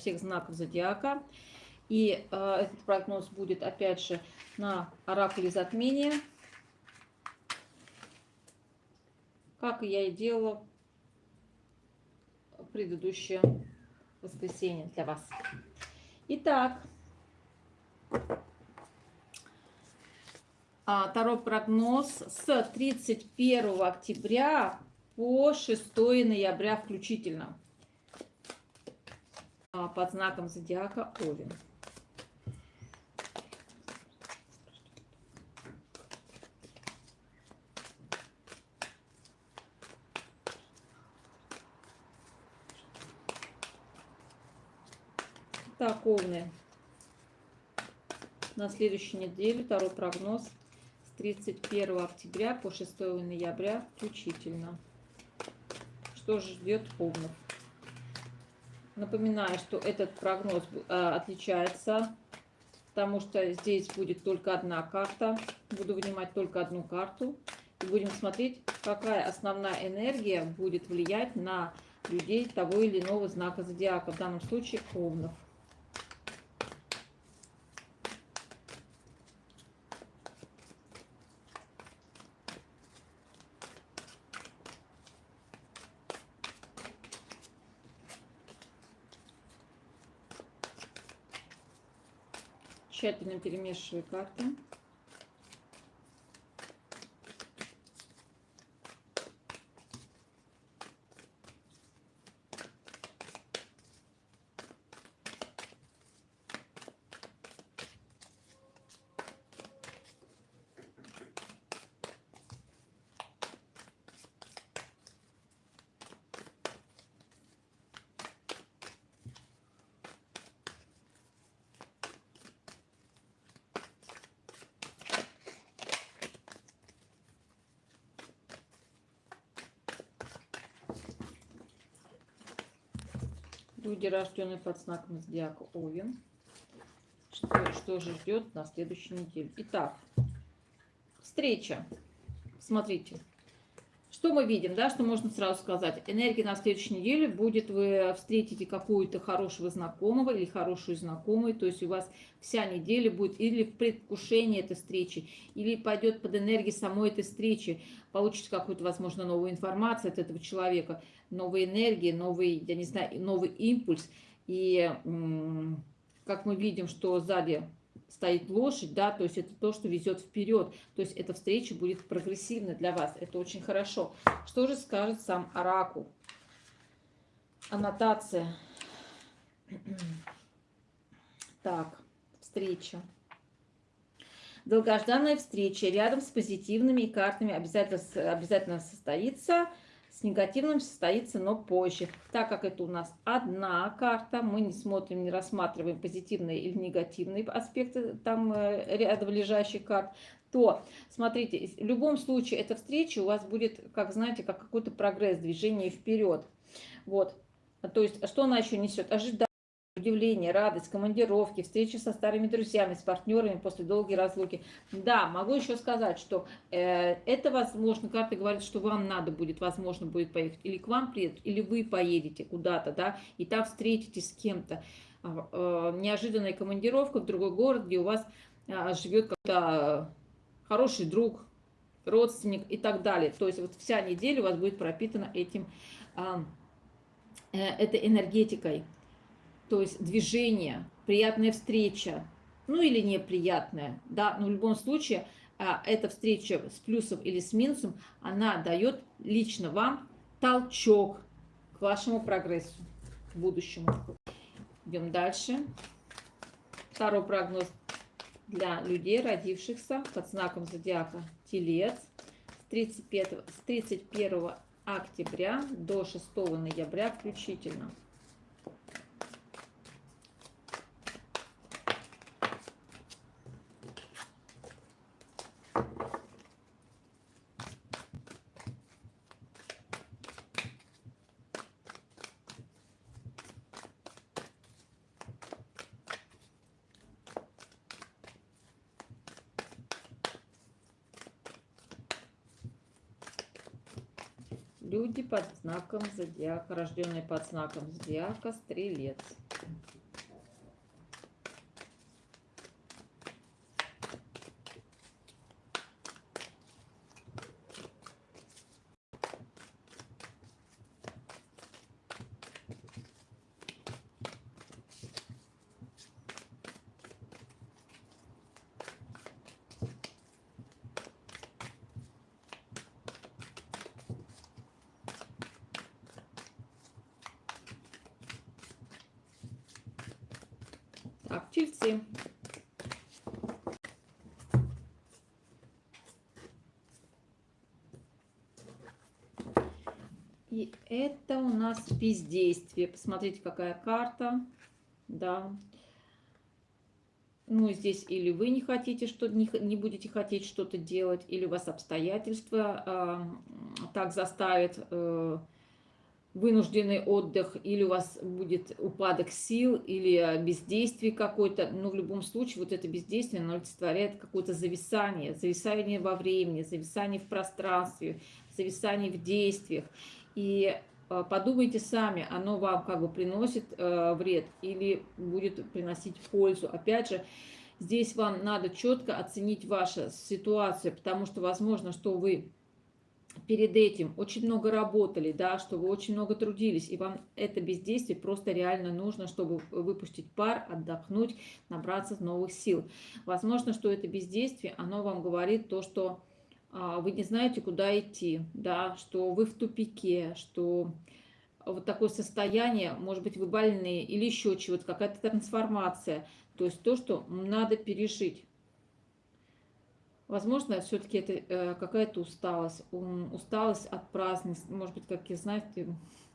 всех знаков зодиака. И э, этот прогноз будет, опять же, на оракуле затмения. Как я и делала в предыдущее воскресенье для вас. Итак, а, второй прогноз с 31 октября по 6 ноября включительно а, под знаком зодиака Овен. Так, Овны. На следующей неделе второй прогноз с 31 октября по 6 ноября включительно что ждет Овнов. Напоминаю, что этот прогноз э, отличается, потому что здесь будет только одна карта. Буду вынимать только одну карту. И будем смотреть, какая основная энергия будет влиять на людей того или иного знака зодиака, в данном случае Овнов. Тщательно перемешиваю карты. Люди, рожденные под знаком зодиака Овен. Что, что же ждет на следующей неделе? Итак, встреча. Смотрите. Что мы видим, да, что можно сразу сказать? Энергия на следующей неделе будет, вы встретите какую-то хорошего знакомого или хорошую знакомую, то есть у вас вся неделя будет или в предвкушении этой встречи, или пойдет под энергией самой этой встречи, получите какую-то, возможно, новую информацию от этого человека, новые энергии, новый, я не знаю, новый импульс. И как мы видим, что сзади стоит лошадь, да, то есть это то, что везет вперед. То есть эта встреча будет прогрессивной для вас. Это очень хорошо. Что же скажет сам Оракул? Аннотация. Так, встреча. Долгожданная встреча рядом с позитивными картами обязательно, обязательно состоится с негативным состоится, но позже. Так как это у нас одна карта, мы не смотрим, не рассматриваем позитивные или негативные аспекты там э, рядом лежащих карт, то, смотрите, в любом случае эта встреча у вас будет, как знаете, как какой-то прогресс, движение вперед. Вот. То есть, что она еще несет? Ожидание удивление, радость, командировки, встречи со старыми друзьями, с партнерами после долгой разлуки. Да, могу еще сказать, что э, это возможно, карта говорит, что вам надо будет, возможно, будет поехать, или к вам приедут, или вы поедете куда-то, да, и там встретитесь с кем-то. Э, э, неожиданная командировка в другой город, где у вас э, живет какой-то хороший друг, родственник и так далее. То есть вот вся неделя у вас будет пропитана этим, э, э, этой энергетикой то есть движение, приятная встреча, ну или неприятная, да, но в любом случае а, эта встреча с плюсом или с минусом, она дает лично вам толчок к вашему прогрессу, к будущему. Идем дальше. Второй прогноз для людей, родившихся под знаком зодиака Телец с 35, с 31 октября до 6 ноября включительно. Люди под знаком зодиака, рожденные под знаком зодиака, стрелец. Так, тельцы. И это у нас бездействие. Посмотрите, какая карта. Да. Ну, здесь или вы не хотите, что не, не будете хотеть что-то делать, или у вас обстоятельства э, так заставят э, вынужденный отдых, или у вас будет упадок сил, или бездействие какое-то. Но в любом случае вот это бездействие, оно олицетворяет какое-то зависание, зависание во времени, зависание в пространстве, зависание в действиях. И э, подумайте сами, оно вам как бы приносит э, вред или будет приносить пользу. Опять же, здесь вам надо четко оценить вашу ситуацию, потому что возможно, что вы перед этим очень много работали, да, что вы очень много трудились, и вам это бездействие просто реально нужно, чтобы выпустить пар, отдохнуть, набраться новых сил. Возможно, что это бездействие, оно вам говорит то, что а, вы не знаете, куда идти, да, что вы в тупике, что вот такое состояние, может быть, вы больные или еще чего-то, какая-то трансформация, то есть то, что надо пережить. Возможно, все-таки это э, какая-то усталость, усталость от празднеств, может быть, как и знаете,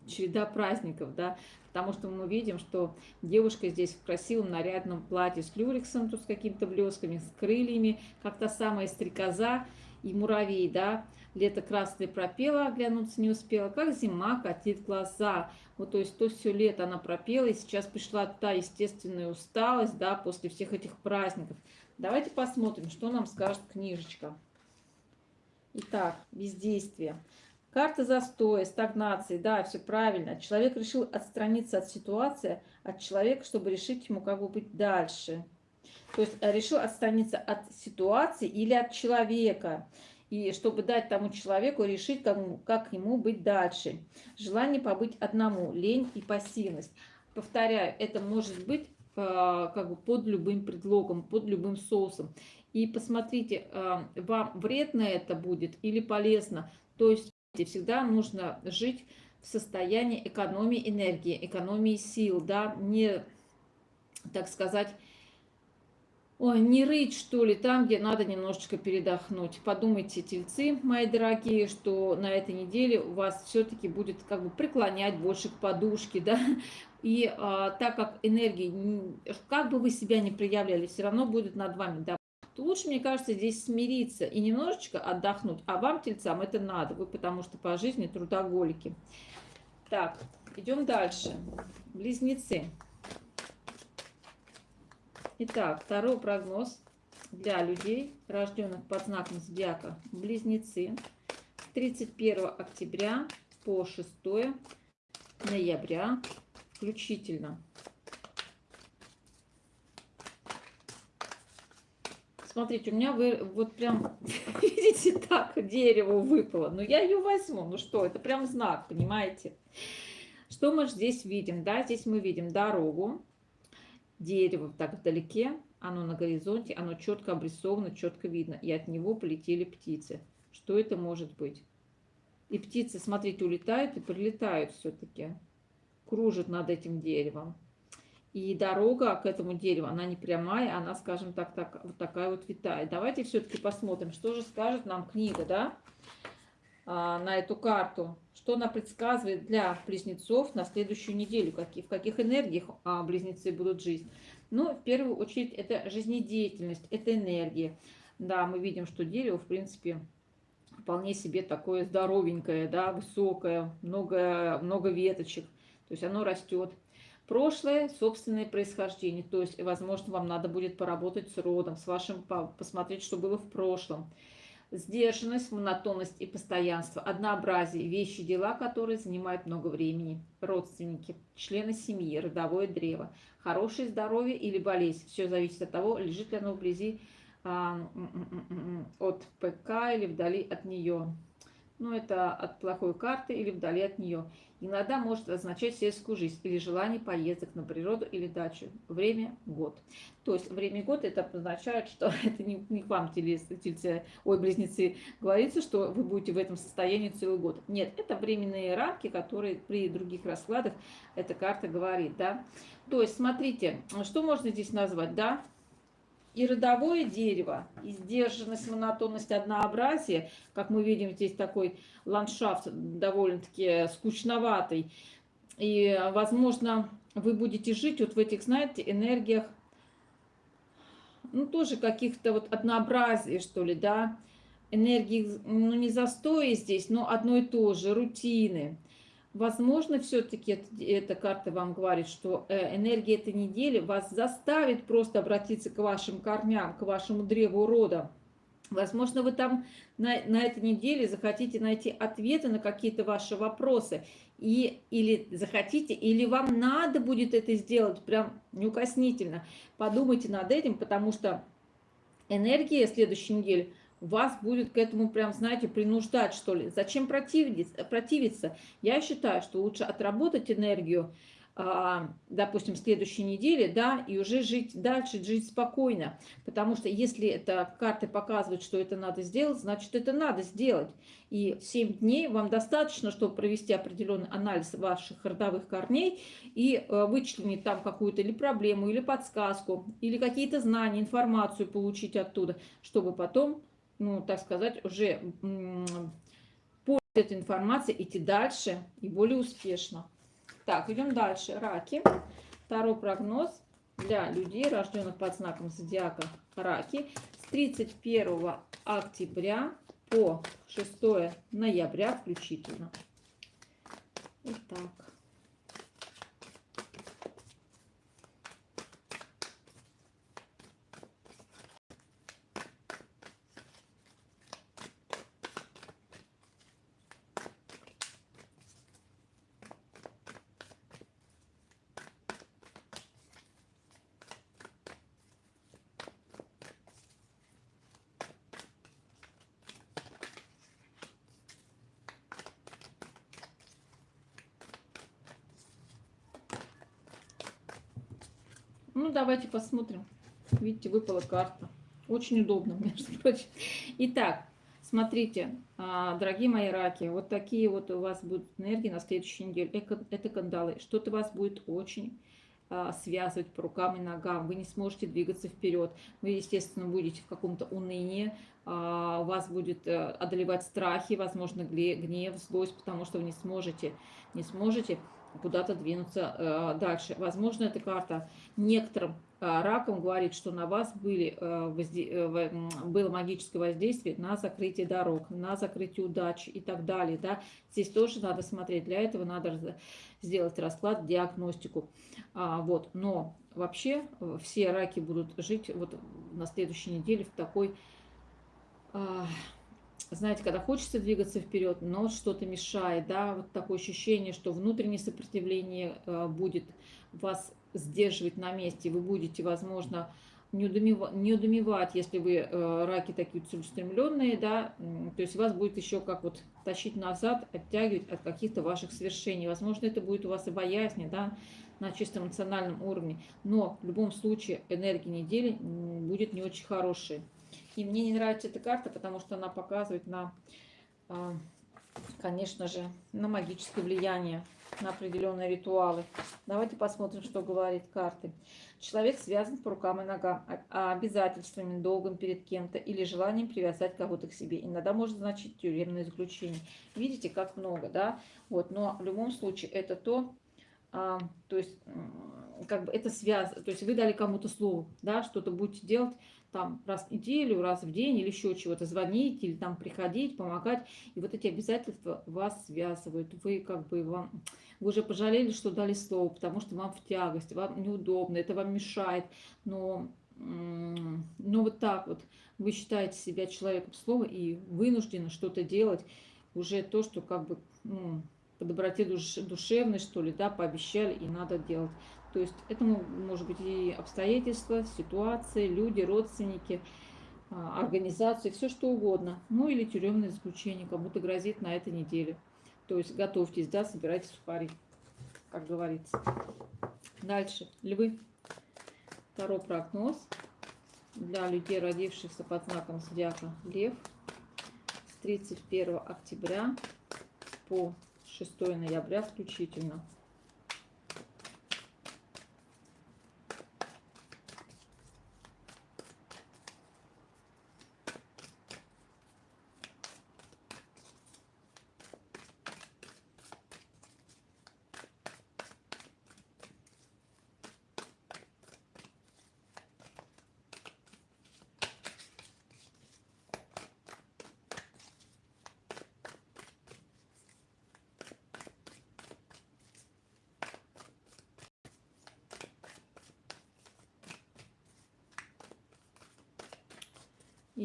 череда праздников, да, потому что мы видим, что девушка здесь в красивом нарядном платье с люрексом, тут с какими-то блесками, с крыльями, как та самая стрекоза и муравей, да, лето красное пропела, оглянуться не успела, как зима катит глаза. Вот, то есть то все лето она пропела, и сейчас пришла та естественная усталость, да, после всех этих праздников. Давайте посмотрим, что нам скажет книжечка. Итак, бездействие. Карта застоя, стагнации, да, все правильно. Человек решил отстраниться от ситуации, от человека, чтобы решить ему, как бы быть дальше. То есть э, решил отстраниться от ситуации или от человека, и чтобы дать тому человеку решить, как, как ему быть дальше. Желание побыть одному, лень и пассивность. Повторяю, это может быть как бы под любым предлогом, под любым соусом. И посмотрите, а, вам вредно это будет или полезно. То есть всегда нужно жить в состоянии экономии энергии, экономии сил, да, не, так сказать, Ой, не рыть, что ли, там, где надо немножечко передохнуть. Подумайте, тельцы, мои дорогие, что на этой неделе у вас все-таки будет как бы преклонять больше к подушке, да, и а, так как энергии, как бы вы себя не проявляли, все равно будет над вами, да, лучше, мне кажется, здесь смириться и немножечко отдохнуть. А вам, тельцам, это надо, вы потому что по жизни трудоголики. Так, идем дальше. Близнецы. Итак, второй прогноз для людей, рожденных под знаком зодиака Близнецы. 31 октября по 6 ноября включительно. Смотрите, у меня вы, вот прям, видите, так дерево выпало. Но я ее возьму. Ну что, это прям знак, понимаете? Что мы здесь видим? Да, здесь мы видим дорогу, дерево так вдалеке, оно на горизонте, оно четко обрисовано, четко видно, и от него полетели птицы. Что это может быть? И птицы, смотрите, улетают и прилетают все-таки, кружат над этим деревом. И дорога к этому дереву, она не прямая, она, скажем так, так вот такая вот витая. Давайте все-таки посмотрим, что же скажет нам книга, да, а, на эту карту что она предсказывает для близнецов на следующую неделю, какие, в каких энергиях а, близнецы будут жить. Ну, в первую очередь, это жизнедеятельность, это энергия. Да, мы видим, что дерево, в принципе, вполне себе такое здоровенькое, да, высокое, много, много веточек. То есть оно растет. Прошлое, собственное происхождение. То есть, возможно, вам надо будет поработать с родом, с вашим, посмотреть, что было в прошлом Сдержанность, монотонность и постоянство, однообразие, вещи, дела, которые занимают много времени, родственники, члены семьи, родовое древо, хорошее здоровье или болезнь. Все зависит от того, лежит ли оно вблизи а, от ПК или вдали от нее ну, это от плохой карты или вдали от нее. Иногда может означать сельскую жизнь или желание поездок на природу или дачу. Время – год. То есть время – год – это означает, что это не, не к вам, тельцы, ой, близнецы, говорится, что вы будете в этом состоянии целый год. Нет, это временные рамки, которые при других раскладах эта карта говорит, да. То есть, смотрите, что можно здесь назвать, да, и родовое дерево, и сдержанность, монотонность, однообразие, как мы видим, здесь такой ландшафт довольно-таки скучноватый. И, возможно, вы будете жить вот в этих, знаете, энергиях, ну, тоже каких-то вот однообразия, что ли, да, энергии, ну, не застоя здесь, но одно и то же, рутины. Возможно, все-таки эта карта вам говорит, что э, энергия этой недели вас заставит просто обратиться к вашим корням, к вашему древу рода. Возможно, вы там на, на этой неделе захотите найти ответы на какие-то ваши вопросы. И, или захотите, или вам надо будет это сделать прям неукоснительно. Подумайте над этим, потому что энергия следующей недели – вас будет к этому прям, знаете, принуждать, что ли. Зачем противиться? Я считаю, что лучше отработать энергию, а, допустим, следующей неделе, да, и уже жить дальше, жить спокойно. Потому что если это карты показывают, что это надо сделать, значит, это надо сделать. И 7 дней вам достаточно, чтобы провести определенный анализ ваших родовых корней и э, вычленить там какую-то или проблему, или подсказку, или какие-то знания, информацию получить оттуда, чтобы потом ну, так сказать, уже по этой информации идти дальше и более успешно. Так, идем дальше. Раки. Второй прогноз для людей, рожденных под знаком зодиака Раки с 31 октября по 6 ноября включительно. Итак. Ну, давайте посмотрим. Видите, выпала карта. Очень удобно, между прочим. Итак, смотрите, а, дорогие мои раки, вот такие вот у вас будут энергии на следующей неделе. Это кандалы. Что-то вас будет очень а, связывать по рукам и ногам. Вы не сможете двигаться вперед. Вы, естественно, будете в каком-то унынии. А, вас будет э, одолевать страхи, возможно, гнев, злость, потому что вы не сможете, не сможете куда-то двинуться э, дальше. Возможно, эта карта некоторым э, раком говорит, что на вас были, э, было магическое воздействие на закрытие дорог, на закрытие удачи и так далее. Да? Здесь тоже надо смотреть. Для этого надо сделать расклад, диагностику. А, вот. Но вообще все раки будут жить вот на следующей неделе в такой... Знаете, когда хочется двигаться вперед, но что-то мешает, да, вот такое ощущение, что внутреннее сопротивление э, будет вас сдерживать на месте, вы будете, возможно, не удумевать, если вы э, раки такие целеустремленные, да, то есть вас будет еще как вот тащить назад, оттягивать от каких-то ваших свершений. Возможно, это будет у вас и боязнь, да, на чисто эмоциональном уровне, но в любом случае энергия недели будет не очень хорошая. И мне не нравится эта карта, потому что она показывает на, а, конечно же, на магическое влияние, на определенные ритуалы. Давайте посмотрим, что говорит карты. Человек связан по рукам и ногам а, а обязательствами, долгом перед кем-то или желанием привязать кого-то к себе. Иногда может значить тюремное заключение. Видите, как много, да? Вот, но в любом случае это то, то есть как бы это связано, то есть вы дали кому-то слово, да, что-то будете делать, там раз в неделю, раз в день или еще чего-то звонить или там приходить, помогать. И вот эти обязательства вас связывают. Вы как бы вам, вы уже пожалели, что дали слово, потому что вам в тягость, вам неудобно, это вам мешает. Но ну вот так вот, вы считаете себя человеком слова и вынуждены что-то делать, уже то, что как бы ну, по доброте душ, душевной, что ли, да, пообещали и надо делать. То есть это может быть и обстоятельства, ситуации, люди, родственники, а, организации, все что угодно. Ну или тюремное заключение, кому-то грозит на этой неделе. То есть готовьтесь, да, собирайте сухари, как говорится. Дальше. Львы. Второй прогноз для людей, родившихся под знаком зодиака Лев с 31 октября по 6 ноября включительно.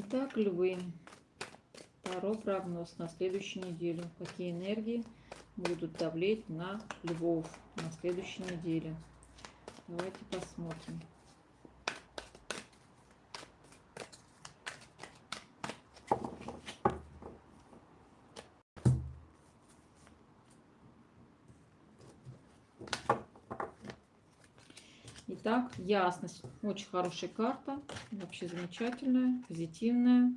Итак, львы. Второй прогноз на следующую неделю. Какие энергии будут давлеть на львов на следующей неделе? Давайте посмотрим. Итак, ясность. Очень хорошая карта. Вообще замечательная, позитивная.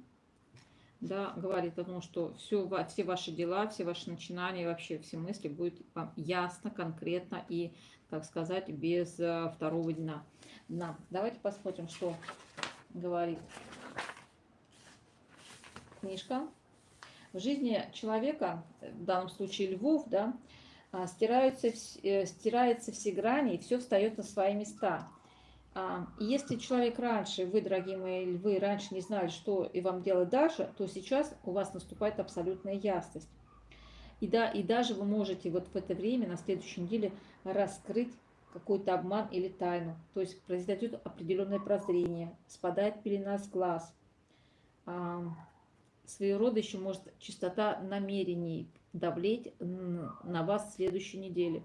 Да, говорит о том, что все, все ваши дела, все ваши начинания, вообще все мысли будут вам ясно, конкретно и, так сказать, без э, второго дна. дна. Давайте посмотрим, что говорит книжка. В жизни человека, в данном случае львов, да, а, стираются, э, стираются все грани, и все встает на свои места. А, если человек раньше, вы, дорогие мои львы, раньше не знали, что и вам делать дальше, то сейчас у вас наступает абсолютная ясность. И, да, и даже вы можете вот в это время, на следующей неделе, раскрыть какой-то обман или тайну. То есть произойдет определенное прозрение, спадает пелена с глаз. А, своего рода еще может чистота намерений давлеть на вас в следующей неделе.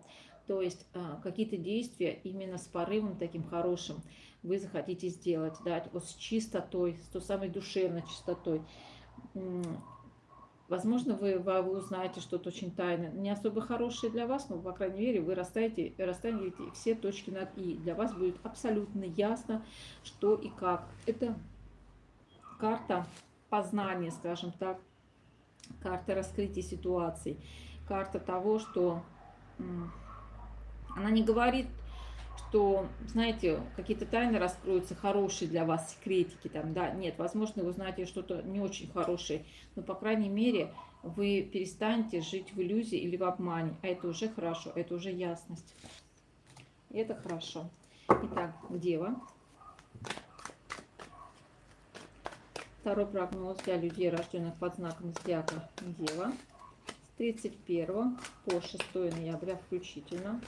То есть а, какие-то действия именно с порывом таким хорошим вы захотите сделать, да, вот с чистотой, с той самой душевной чистотой. Возможно, вы, вы узнаете что-то очень тайное, не особо хорошее для вас, но, по крайней мере, вы расставите, расставите все точки над «и». Для вас будет абсолютно ясно, что и как. Это карта познания, скажем так, карта раскрытия ситуаций, карта того, что она не говорит, что, знаете, какие-то тайны раскроются хорошие для вас, секретики там, да, нет, возможно, вы узнаете что-то не очень хорошее, но, по крайней мере, вы перестанете жить в иллюзии или в обмане, а это уже хорошо, это уже ясность. Это хорошо. Итак, Дева. Второй прогноз для людей, рожденных под знаком зодиака Дева. С 31 по 6 ноября включительно.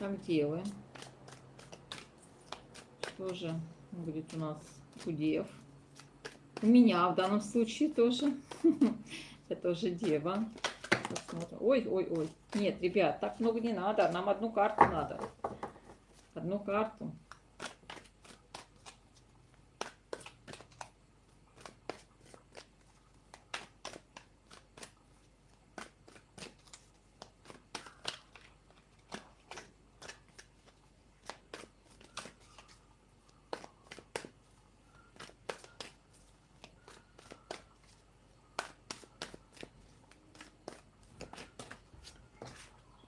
Там делаем. Тоже будет у нас удев. У меня в данном случае тоже. Это уже дева. Посмотрим. Ой, ой, ой. Нет, ребят, так много не надо. Нам одну карту надо. Одну карту.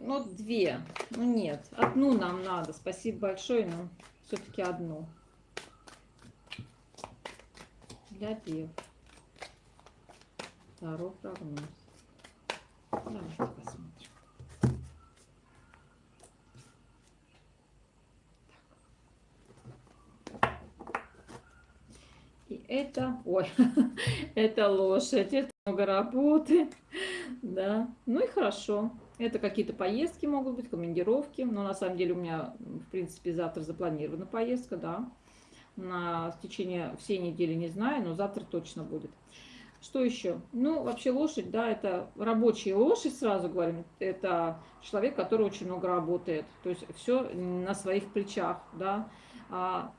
Ну, две. Ну, нет. Одну нам надо. Спасибо большое, но все-таки одну. Для дев. Второй прогноз. Давайте посмотрим. И это, ой, это лошадь, это много работы, да, ну и хорошо. Это какие-то поездки могут быть, командировки, но на самом деле у меня, в принципе, завтра запланирована поездка, да, на в течение всей недели не знаю, но завтра точно будет. Что еще? Ну, вообще лошадь, да, это рабочая лошадь, сразу говорим, это человек, который очень много работает, то есть все на своих плечах, да, а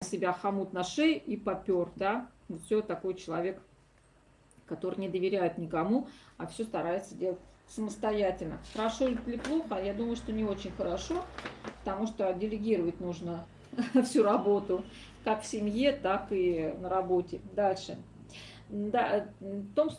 себя хомут на шее и попер, да, все такой человек, который не доверяет никому, а все старается делать самостоятельно. Хорошо или плохо? Я думаю, что не очень хорошо, потому что делегировать нужно всю работу, как в семье, так и на работе. Дальше. Да, в том,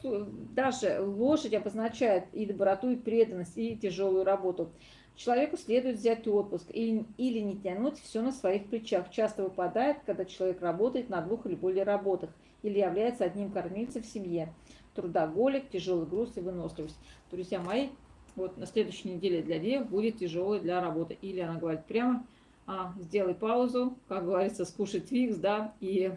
даже лошадь обозначает и доброту, и преданность, и тяжелую работу. Человеку следует взять отпуск или, или не тянуть все на своих плечах. Часто выпадает, когда человек работает на двух или более работах или является одним кормильцем в семье. Трудоголик, тяжелый груз и выносливость. Друзья мои, вот на следующей неделе для дев будет тяжелой для работы. Или она говорит прямо, а, сделай паузу, как говорится, скушай твикс, да, и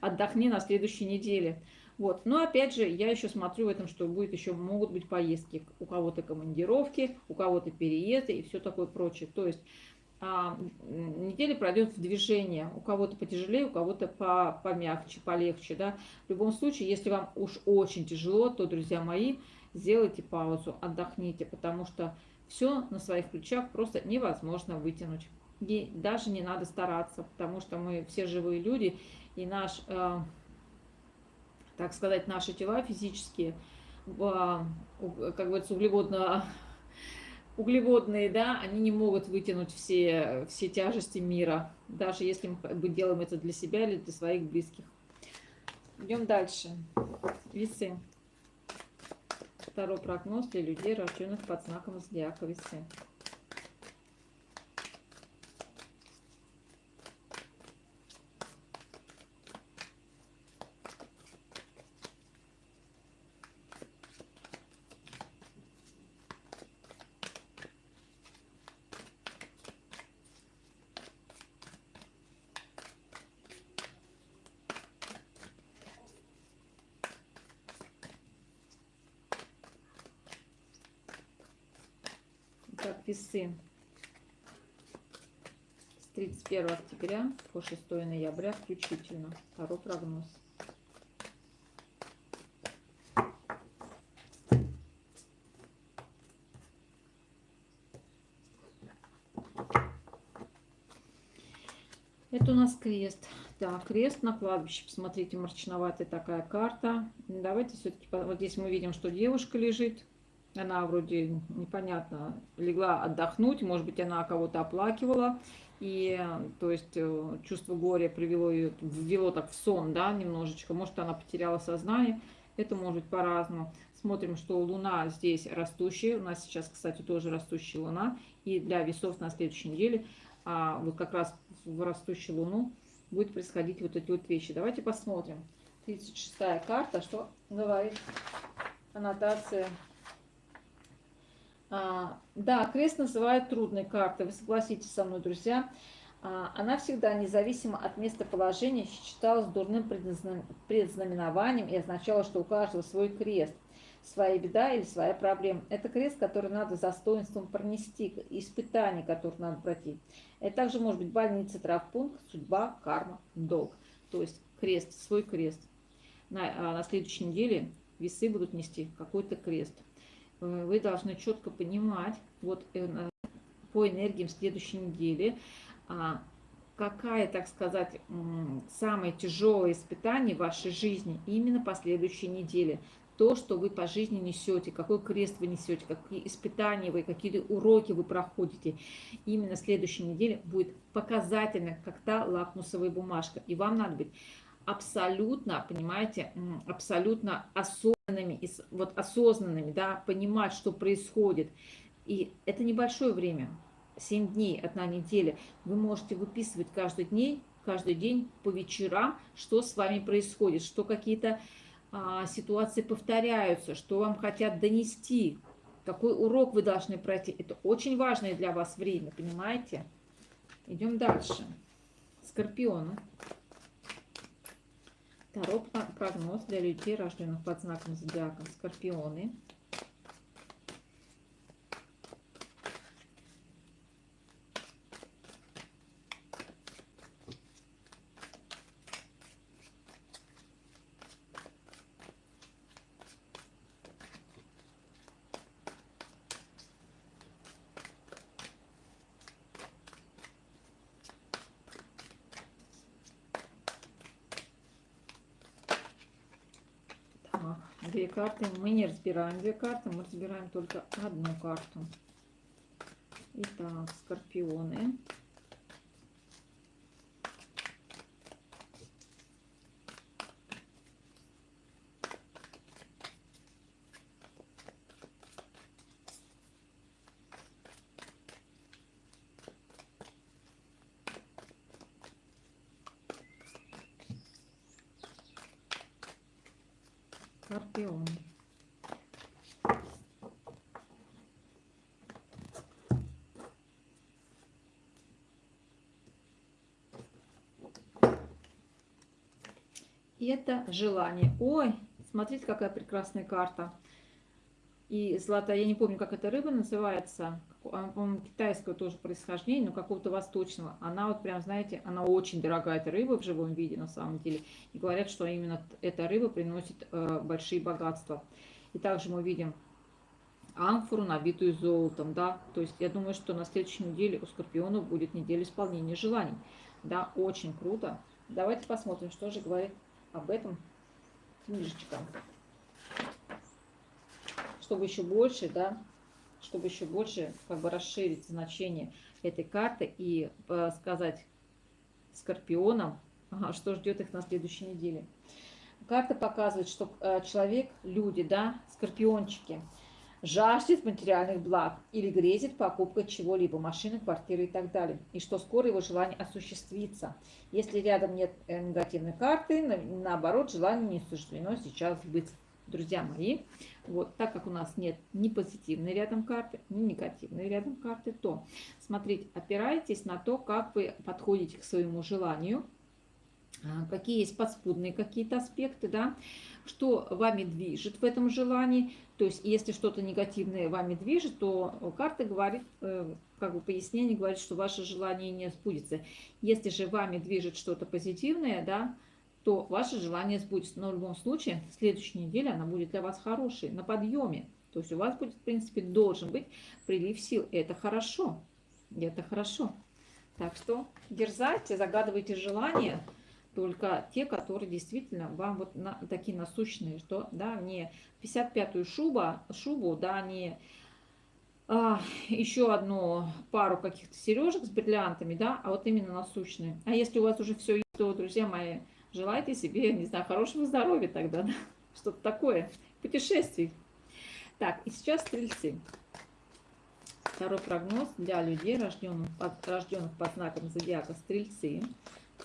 отдохни на следующей неделе. Вот. Но опять же, я еще смотрю в этом, что будет еще могут быть поездки. У кого-то командировки, у кого-то переезды и все такое прочее. То есть а, неделя пройдет в движение. У кого-то потяжелее, у кого-то по, помягче, полегче. Да? В любом случае, если вам уж очень тяжело, то, друзья мои, сделайте паузу, отдохните, потому что все на своих плечах просто невозможно вытянуть. И даже не надо стараться, потому что мы все живые люди, и наш э, так сказать, наши тела физические, как говорится, углеводно, углеводные, да, они не могут вытянуть все, все тяжести мира, даже если мы делаем это для себя или для своих близких. Идем дальше. Весы. Второй прогноз для людей, рожденных под знаком зодиака весы. Так, весы. С 31 октября по 6 ноября включительно. Второй прогноз. Это у нас крест. Так, крест на кладбище. Посмотрите, мрачноватая такая карта. Давайте все-таки, вот здесь мы видим, что девушка лежит она вроде непонятно легла отдохнуть, может быть, она кого-то оплакивала, и то есть э, чувство горя привело ее, ввело так в сон, да, немножечко, может, она потеряла сознание, это может быть по-разному. Смотрим, что Луна здесь растущая, у нас сейчас, кстати, тоже растущая Луна, и для весов на следующей неделе, а вот как раз в растущую Луну будет происходить вот эти вот вещи. Давайте посмотрим. 36-я карта, что говорит аннотация да, крест называют трудной картой, вы согласитесь со мной, друзья. А, она всегда, независимо от местоположения, считалась дурным предзнаменованием и означала, что у каждого свой крест, своя беда или своя проблема. Это крест, который надо за достоинством пронести, испытание, которое надо пройти. Это также может быть больница, травпункт, судьба, карма, долг. То есть крест, свой крест. На, а, на следующей неделе весы будут нести какой-то крест. Э, вы должны четко понимать, вот э, по энергиям следующей недели, а, какая, так сказать, самое тяжелое испытание в вашей жизни именно по следующей неделе. То, что вы по жизни несете, какой крест вы несете, какие испытания вы, какие уроки вы проходите. Именно следующей неделе будет показательно, как та лакмусовая бумажка. И вам надо быть абсолютно, понимаете, абсолютно осознанными, вот осознанными, да, понимать, что происходит. И это небольшое время, 7 дней, одна неделя. Вы можете выписывать каждый день, каждый день по вечерам, что с вами происходит, что какие-то а, ситуации повторяются, что вам хотят донести, какой урок вы должны пройти. Это очень важное для вас время, понимаете? Идем дальше. Скорпионы. Второй прогноз для людей, рожденных под знаком зодиака. Скорпионы. две карты. Мы не разбираем две карты, мы разбираем только одну карту. Итак, скорпионы. Скорпион. И это желание. Ой, смотрите, какая прекрасная карта. И золотая, я не помню, как эта рыба называется. По-моему, китайского тоже происхождения, но какого-то восточного. Она вот прям, знаете, она очень дорогая, эта рыба в живом виде на самом деле. И говорят, что именно эта рыба приносит э, большие богатства. И также мы видим амфору, набитую золотом, да. То есть я думаю, что на следующей неделе у скорпионов будет неделя исполнения желаний. Да, очень круто. Давайте посмотрим, что же говорит об этом книжечка чтобы еще больше, да, чтобы еще больше как бы расширить значение этой карты и э, сказать скорпионам, что ждет их на следующей неделе. Карта показывает, что э, человек, люди, да, скорпиончики, жаждет материальных благ или грезит покупкой чего-либо, машины, квартиры и так далее. И что скоро его желание осуществится. Если рядом нет э, негативной карты, наоборот, желание не суждено сейчас быть друзья мои, вот, так как у нас нет ни позитивной рядом карты, ни негативной рядом карты, то смотрите, опирайтесь на то, как вы подходите к своему желанию, какие есть подспудные какие-то аспекты, да, что вами движет в этом желании. То есть, если что-то негативное вами движет, то карта говорит, э, как бы пояснение говорит, что ваше желание не сбудется. Если же вами движет что-то позитивное, да, то ваше желание сбудется. Но в любом случае, следующая неделя, она будет для вас хорошей, на подъеме. То есть у вас будет, в принципе, должен быть прилив сил. Это хорошо. Это хорошо. Так что дерзайте, загадывайте желания, только те, которые действительно вам вот на, такие насущные, что, да, не 55-ю шуба, шубу, да, не а, еще одну пару каких-то сережек с бриллиантами, да, а вот именно насущные. А если у вас уже все есть, то, друзья мои, Желайте себе, не знаю, хорошего здоровья тогда, да? что-то такое, путешествий. Так, и сейчас стрельцы. Второй прогноз для людей, рожденных под, рожденных под знаком зодиака стрельцы.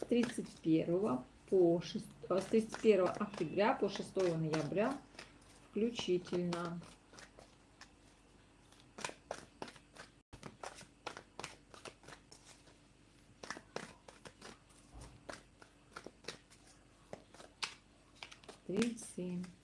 С 31 по 6, с 31 октября по 6 ноября включительно. стрельцы. стрельцы.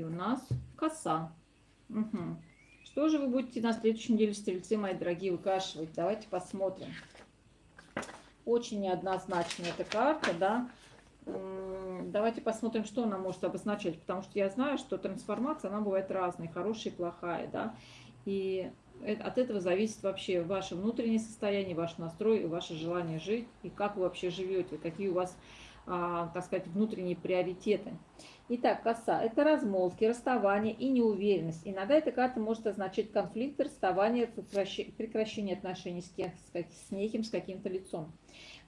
И у нас коса. Угу. Что же вы будете на следующей неделе, стрельцы, мои дорогие, выкашивать? Давайте посмотрим. Очень неоднозначная эта карта, да. Давайте посмотрим, что она может обозначать, потому что я знаю, что трансформация, она бывает разной, хорошая и плохая, да. И от этого зависит вообще ваше внутреннее состояние, ваш настрой, ваше желание жить, и как вы вообще живете, какие у вас, а, так сказать, внутренние приоритеты. Итак, коса – это размолвки, расставание и неуверенность. Иногда эта карта может означать конфликт, расставание, прекращение отношений с, кем, с неким, с каким-то лицом.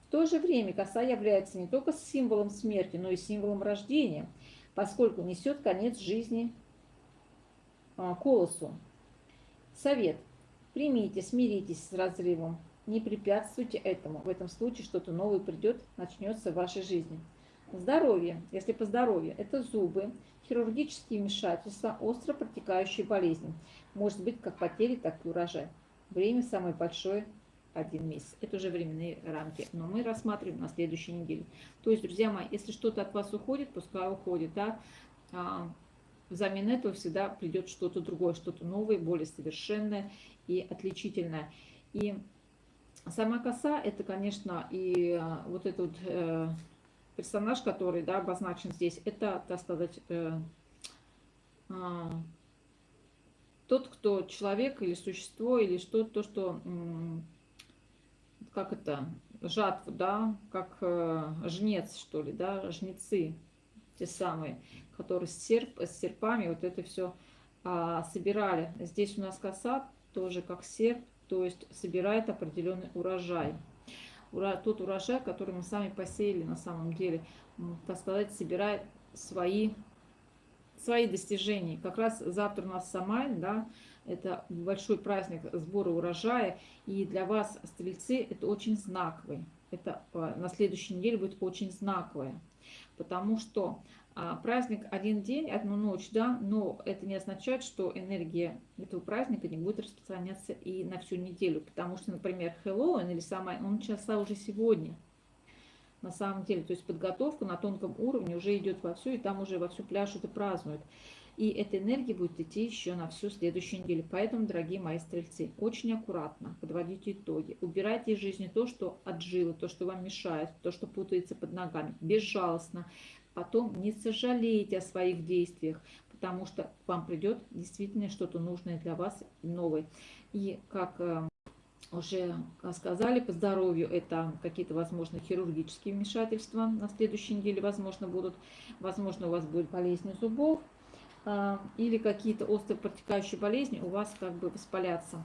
В то же время коса является не только символом смерти, но и символом рождения, поскольку несет конец жизни а, колосу. Совет. Примите, смиритесь с разрывом. Не препятствуйте этому. В этом случае что-то новое придет, начнется в вашей жизни. Здоровье. Если по здоровью, это зубы, хирургические вмешательства, остро протекающие болезни. Может быть как потери, так и урожай. Время самое большое один месяц. Это уже временные рамки, но мы рассматриваем на следующей неделе. То есть, друзья мои, если что-то от вас уходит, пускай уходит, да, а, взамен этого всегда придет что-то другое, что-то новое, более совершенное и отличительное. И сама коса, это, конечно, и а, вот этот э, персонаж, который да, обозначен здесь, это, так сказать, э, э, тот, кто человек или существо, или что, то, что, э, как это, жатву, да, как э, жнец, что ли, да, жнецы, те самые, которые с, серп, с серпами вот это все а, собирали. Здесь у нас коса тоже как серп, то есть собирает определенный урожай. Тот урожай, который мы сами посеяли на самом деле, так сказать, собирает свои, свои достижения. Как раз завтра у нас Самайн, да, это большой праздник сбора урожая, и для вас, стрельцы, это очень знаковый. Это а, на следующей неделе будет очень знаковое, потому что праздник один день, одну ночь, да, но это не означает, что энергия этого праздника не будет распространяться и на всю неделю, потому что, например, Хэллоуин или самое, он начался уже сегодня, на самом деле, то есть подготовка на тонком уровне уже идет вовсю, и там уже вовсю пляшут и празднуют. И эта энергия будет идти еще на всю следующую неделю. Поэтому, дорогие мои стрельцы, очень аккуратно подводите итоги. Убирайте из жизни то, что отжило, то, что вам мешает, то, что путается под ногами. Безжалостно, потом не сожалейте о своих действиях, потому что вам придет действительно что-то нужное для вас, новое. И как э, уже сказали, по здоровью это какие-то, возможно, хирургические вмешательства на следующей неделе, возможно, будут. Возможно, у вас будет болезнь зубов э, или какие-то острые протекающие болезни у вас как бы воспалятся.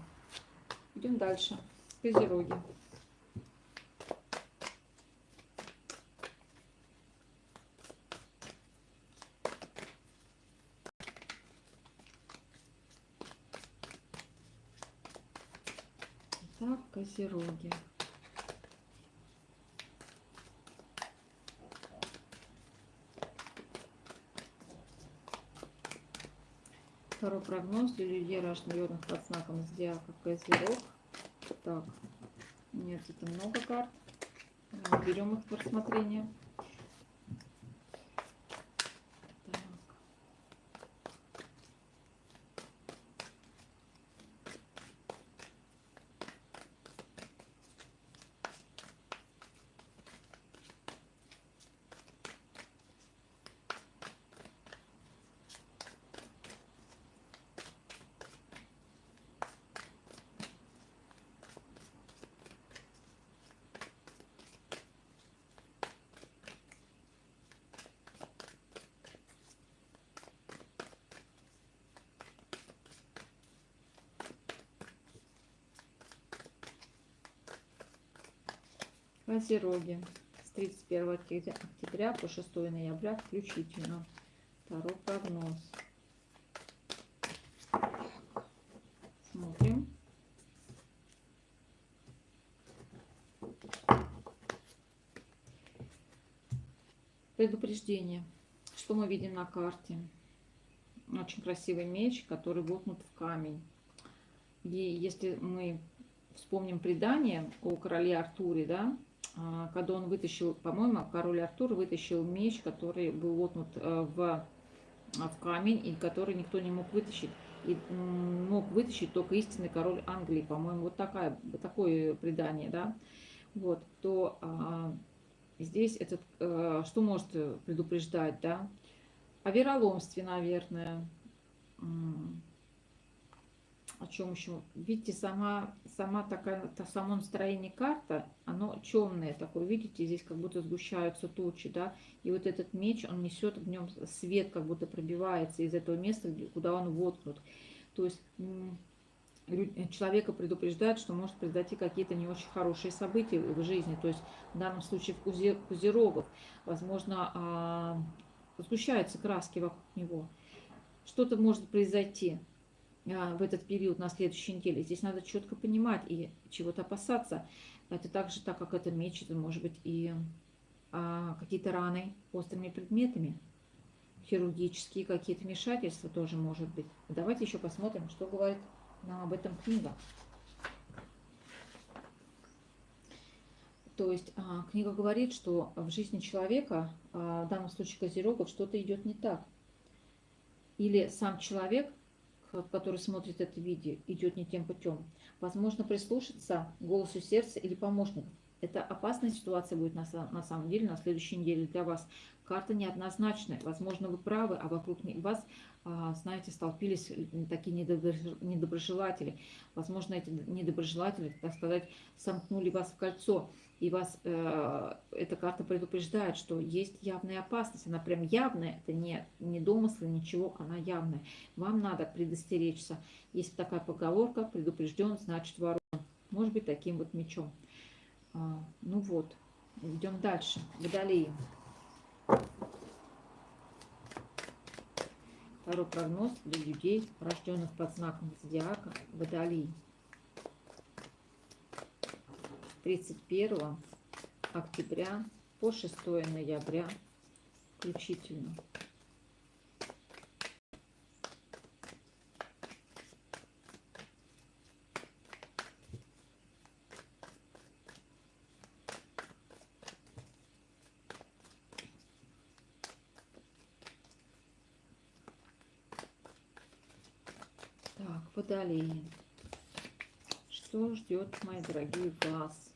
Идем дальше. Козероги. Так, козероги. Второй прогноз для людей, рожденных под знаком зодиака Козерог. Так, нет, это много карт. Берем их в рассмотрение. Козероги с 31 октября по 6 ноября включительно. Второй прогноз. Смотрим. Предупреждение. Что мы видим на карте? Очень красивый меч, который воткнут в камень. И если мы вспомним предание о короле Артуре, да, когда он вытащил, по-моему, король Артур вытащил меч, который был вотнут э, в, а, в камень, и который никто не мог вытащить. И мог вытащить только истинный король Англии, по-моему, вот такая, такое предание, да, вот, то а, здесь этот, а, что может предупреждать, да, о вероломстве, наверное, о чем еще? Видите, сама, сама такая, то само настроение карта, оно темное такое, видите, здесь как будто сгущаются тучи, да, и вот этот меч, он несет в нем свет, как будто пробивается из этого места, куда он воткнут. То есть человека предупреждает, что может произойти какие-то не очень хорошие события в жизни, то есть в данном случае в кузе, кузерогов, возможно, а, сгущаются краски вокруг него. Что-то может произойти, в этот период на следующей неделе. Здесь надо четко понимать и чего-то опасаться. Это также, так как это меч, это может быть и а, какие-то раны острыми предметами, хирургические какие-то вмешательства тоже может быть. Давайте еще посмотрим, что говорит нам об этом книга. То есть а, книга говорит, что в жизни человека, а, в данном случае Козерогов, что-то идет не так. Или сам человек который смотрит это видео, идет не тем путем. Возможно, прислушаться голосу сердца или помощников. Это опасная ситуация будет на, на самом деле на следующей неделе для вас. Карта неоднозначная. Возможно, вы правы, а вокруг вас, а, знаете, столпились такие недоброжелатели. Возможно, эти недоброжелатели, так сказать, сомкнули вас в кольцо и вас э, эта карта предупреждает, что есть явная опасность. Она прям явная, это не, не домыслы, ничего, она явная. Вам надо предостеречься. Есть такая поговорка, предупрежден, значит вооружен. Может быть, таким вот мечом. А, ну вот, идем дальше. Водолеи. Второй прогноз для людей, рожденных под знаком зодиака Водолеи. 31 октября по 6 ноября включительно. Так, водолеи. Что ждет, мои дорогие, вас?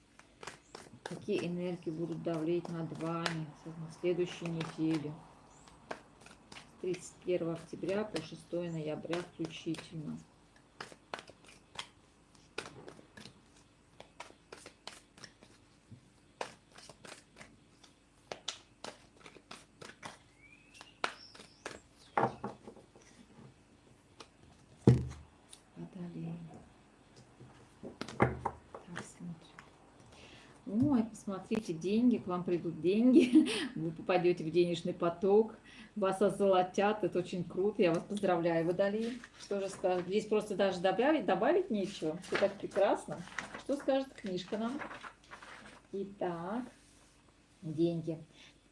Какие энергии будут давлеть над вами на следующей неделе. 31 октября по 6 ноября включительно. Посмотрите, деньги, к вам придут деньги, вы попадете в денежный поток, вас озолотят, это очень круто, я вас поздравляю, Водолей. Что же скажет? Здесь просто даже добавить, добавить нечего, все так прекрасно. Что скажет книжка нам? Итак, деньги.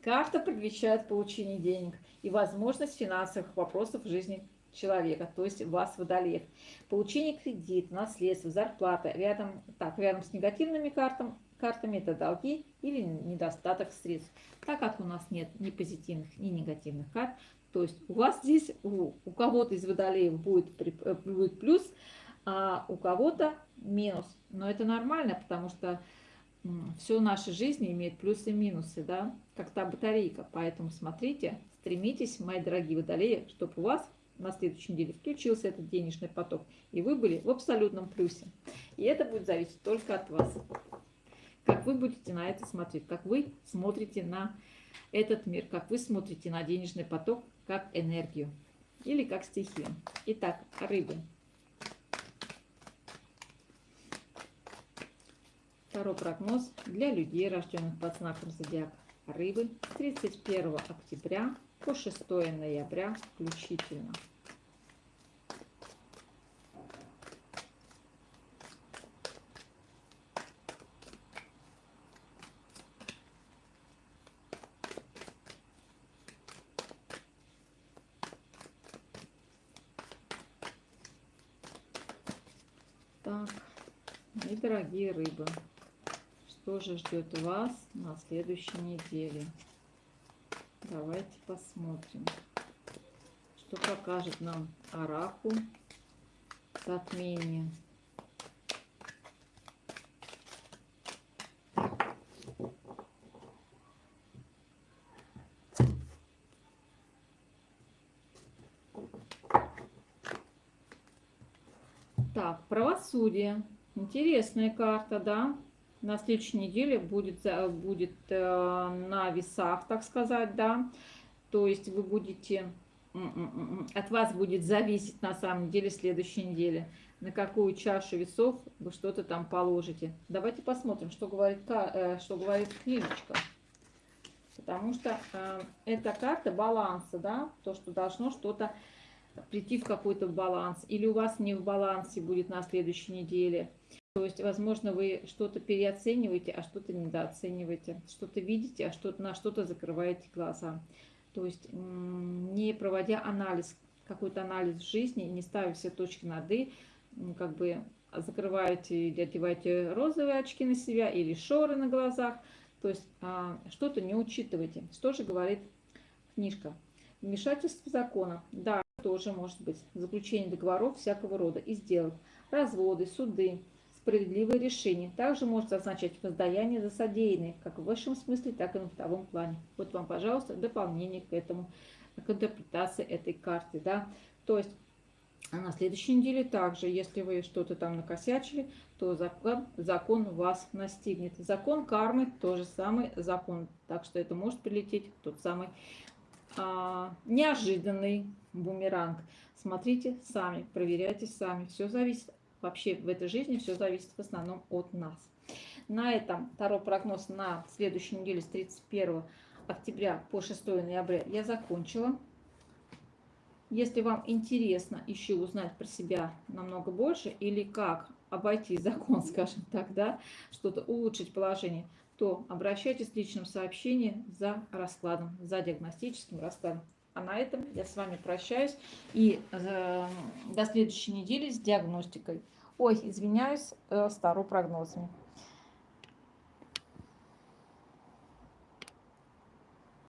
Карта предвещает получение денег и возможность финансовых вопросов в жизни человека, то есть вас, водолеев. Получение кредита, наследства, зарплата. Рядом, так, рядом с негативными картами картами это долги или недостаток средств. Так как у нас нет ни позитивных, ни негативных карт, то есть у вас здесь, у, у кого-то из водолеев будет, э, будет плюс, а у кого-то минус. Но это нормально, потому что все нашей жизни имеет плюсы и минусы, да, как та батарейка. Поэтому смотрите, стремитесь, мои дорогие водолеи, чтобы у вас на следующей неделе включился этот денежный поток, и вы были в абсолютном плюсе. И это будет зависеть только от вас как вы будете на это смотреть, как вы смотрите на этот мир, как вы смотрите на денежный поток, как энергию или как стихию. Итак, рыбы. Второй прогноз для людей, рожденных под знаком зодиака рыбы 31 октября по 6 ноября включительно. Дорогие рыбы, что же ждет вас на следующей неделе? Давайте посмотрим, что покажет нам Араку затмение. Так, правосудие. Интересная карта, да. На следующей неделе будет, будет э, на весах, так сказать, да. То есть вы будете, от вас будет зависеть на самом деле следующей неделе, на какую чашу весов вы что-то там положите. Давайте посмотрим, что говорит, э, что говорит книжечка. Потому что э, эта карта баланса, да, то, что должно что-то прийти в какой-то баланс. Или у вас не в балансе будет на следующей неделе. То есть, возможно, вы что-то переоцениваете, а что-то недооцениваете. Что-то видите, а что на что-то закрываете глаза. То есть, не проводя анализ, какой-то анализ в жизни, не ставя все точки над «и», как бы закрываете или одеваете розовые очки на себя или шоры на глазах. То есть, а, что-то не учитывайте. Что же говорит книжка? Вмешательство закона. Да, тоже может быть. Заключение договоров всякого рода и сделок. Разводы, суды, справедливые решения. Также может означать воздаяние за содеянное, как в высшем смысле, так и на втором плане. Вот вам, пожалуйста, дополнение к этому, к интерпретации этой карты. Да? То есть а на следующей неделе также, если вы что-то там накосячили, то закон, закон вас настигнет. Закон кармы тоже самый закон. Так что это может прилететь тот самый а, неожиданный бумеранг. Смотрите сами, проверяйте сами. Все зависит, вообще в этой жизни все зависит в основном от нас. На этом второй прогноз на следующей неделе с 31 октября по 6 ноября я закончила. Если вам интересно еще узнать про себя намного больше или как обойти закон, скажем так, да, что-то улучшить положение, то обращайтесь в личном сообщении за раскладом, за диагностическим раскладом. А на этом я с вами прощаюсь и э, до следующей недели с диагностикой. Ой, извиняюсь, э, стару прогнозами.